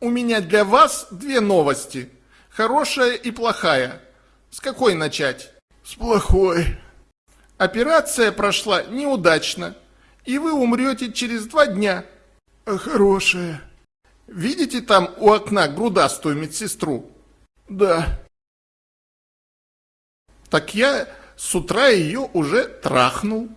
У меня для вас две новости. Хорошая и плохая. С какой начать? С плохой. Операция прошла неудачно, и вы умрете через два дня. А хорошая? Видите там у окна грудастую медсестру? Да. Так я с утра ее уже трахнул.